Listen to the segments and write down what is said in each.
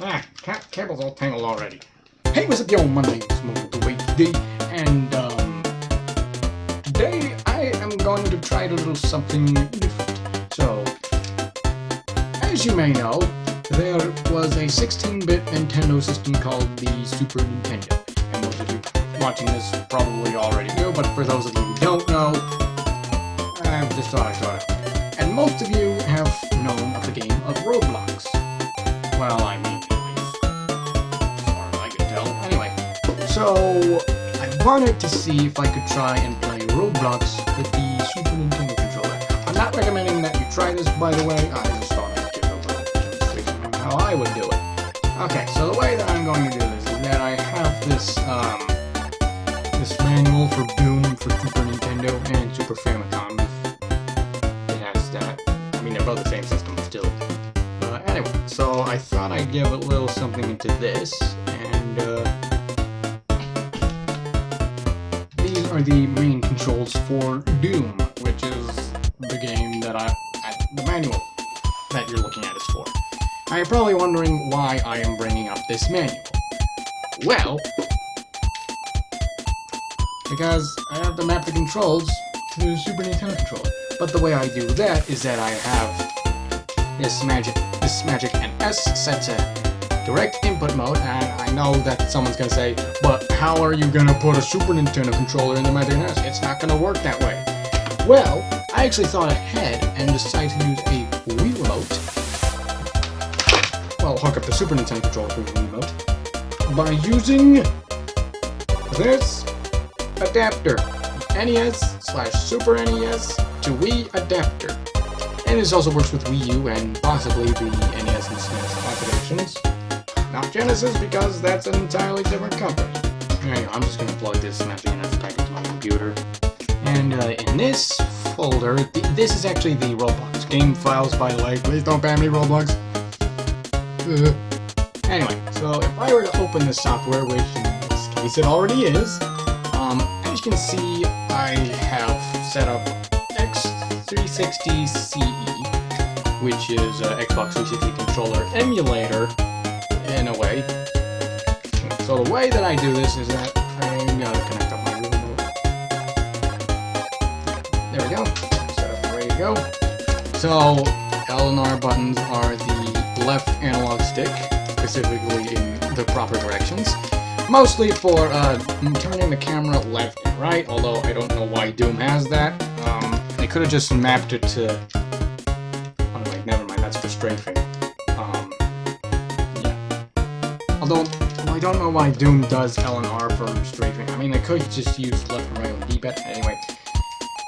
Ah, ca cable's all tangled already. Hey, what's up, yo? My name's MotoWD, and, um, today I am going to try a little something different. So, as you may know, there was a 16-bit Nintendo system called the Super Nintendo. And most of you watching this probably already know, but for those of you who don't know, I've just thought I thought it. And most of you have known of the game of Roblox. Well, I so I wanted to see if I could try and play Roblox with the Super Nintendo controller. I'm not recommending that you try this, by the way. I just thought I'd give it a little how I would do it. Okay, so the way that I'm going to do this is that I have this, um, this manual for Doom for Super Nintendo and Super Famicom. It has that. I mean, they're both the same system still. Uh, anyway, so I thought I'd give a little something into this, and uh, are the main controls for Doom, which is the game that I, the manual that you're looking at is for. Now you're probably wondering why I am bringing up this manual. Well, because I have to map the controls to the Super Nintendo controller. But the way I do that is that I have this magic, this magic and S set to direct input mode, and I know that someone's gonna say, but how are you gonna put a Super Nintendo controller in the Magic NS? It's not gonna work that way. Well, I actually thought ahead and decided to use a Wii remote. Well, hook up the Super Nintendo controller to the Wii remote by using this adapter. NES slash Super NES to Wii adapter. And this also works with Wii U and possibly the NES and SNES configurations. Not Genesis because that's an entirely different company. Anyway, I'm just going to plug this Magic NES back into my computer. And uh, in this folder, th this is actually the Roblox game files, by way. Please don't ban me, Roblox. Anyway, so if I were to open this software, which in this case it already is, um, as you can see, I have set up X360 CE, which is uh, Xbox 360 controller emulator, in a way. So the way that I do this is that I'm gonna connect up my remote. There we go. Up ready to go. So L and R buttons are the left analog stick, specifically in the proper directions. Mostly for uh, turning the camera left and right, although I don't know why Doom has that. Um, they could have just mapped it to... Oh, wait, never mind, that's for strafing. Although, I don't know why Doom does L and R for strafing. I mean, they could just use left and right on the D-pad. Anyway,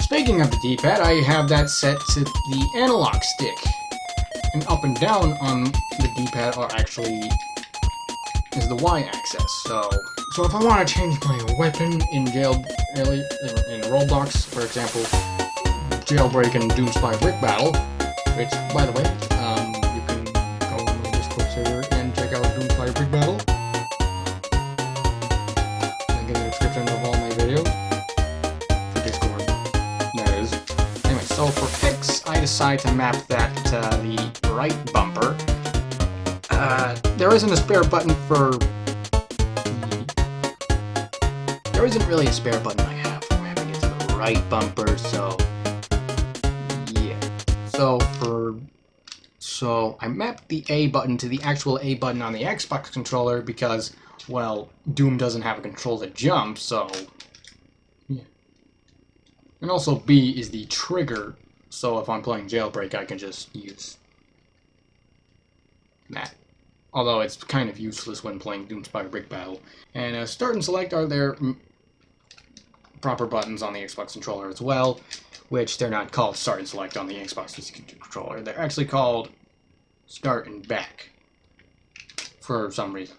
speaking of the D-pad, I have that set to the analog stick. And up and down on the D-pad are actually is the y-axis. So, so if I want to change my weapon in jail in, in Roblox, for example, jailbreak and Doomspire Brick Battle, which, by the way, um, you can go on the Discord check out Doomspire Brick Battle. Link in the description of all my videos for Discord. That is. Anyway, so for X, I decide to map that to the right bumper. Uh, there isn't a spare button for... There isn't really a spare button I have for mapping it to the right bumper, so... Yeah. So, for... So, I mapped the A button to the actual A button on the Xbox controller because, well, Doom doesn't have a control to jump, so... Yeah. And also B is the trigger, so if I'm playing Jailbreak, I can just use that although it's kind of useless when playing Doomspire Brick Battle. And uh, Start and Select are their proper buttons on the Xbox controller as well, which they're not called Start and Select on the Xbox controller. They're actually called Start and Back for some reason.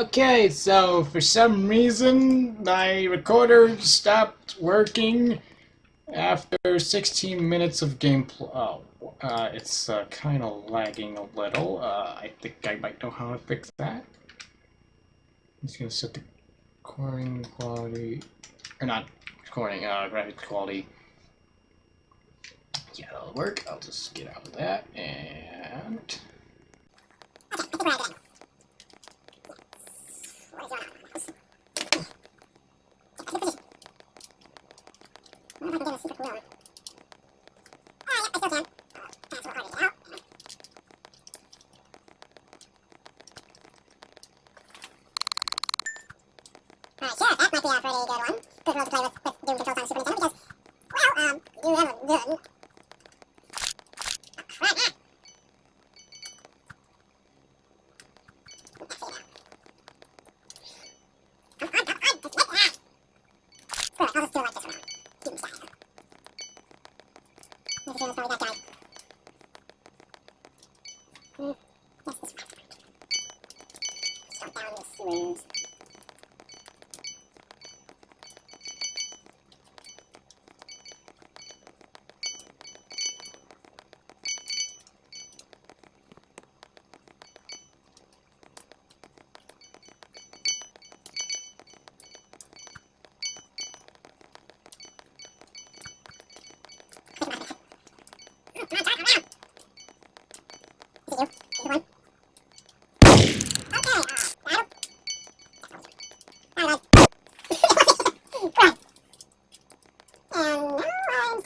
Okay, so for some reason my recorder stopped working after 16 minutes of gameplay. Oh, uh, it's uh, kind of lagging a little. Uh, I think I might know how to fix that. I'm just gonna set the recording quality, or not recording, uh, graphics quality. Yeah, that'll work. I'll just get out of that and. Uh, sure, that might be a pretty good one.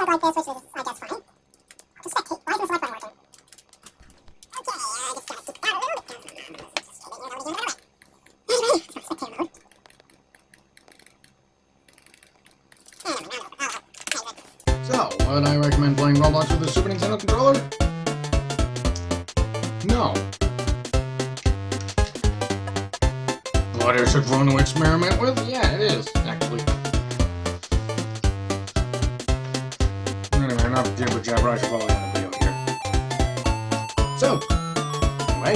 Like this, which is, I guess, fine. I'll just spectate. Why is button working? It I'll, So, would I recommend playing Roblox with a Super Nintendo controller? No. But it's a fun to experiment with? Yeah, it is, actually. I should probably end the video here. So, anyway,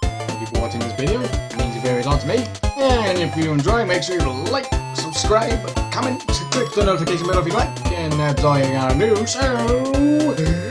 thank you for watching this video. It means a very lot to me. And if you enjoy, make sure you like, subscribe, comment, click the notification bell if you like. And that's all you gotta do, so...